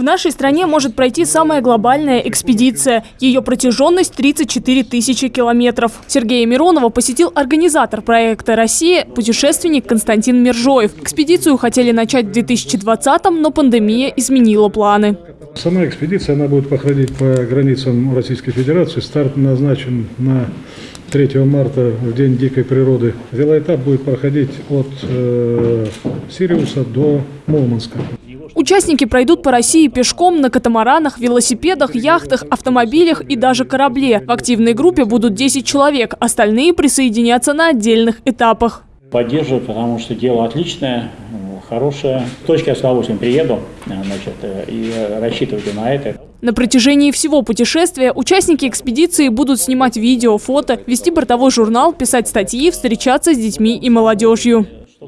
В нашей стране может пройти самая глобальная экспедиция. Ее протяженность 34 тысячи километров. Сергея Миронова посетил организатор проекта «Россия» путешественник Константин Мержоев. Экспедицию хотели начать в 2020-м, но пандемия изменила планы. Сама экспедиция она будет проходить по границам Российской Федерации. Старт назначен на 3 марта, в День дикой природы. Велоэтап будет проходить от э, Сириуса до Мурманска. Участники пройдут по России пешком, на катамаранах, велосипедах, яхтах, автомобилях и даже корабле. В активной группе будут 10 человек, остальные присоединятся на отдельных этапах. Поддерживаю, потому что дело отличное, хорошее. В точке я с удовольствием приеду значит, и рассчитывайте на это. На протяжении всего путешествия участники экспедиции будут снимать видео, фото, вести бортовой журнал, писать статьи, встречаться с детьми и молодежью.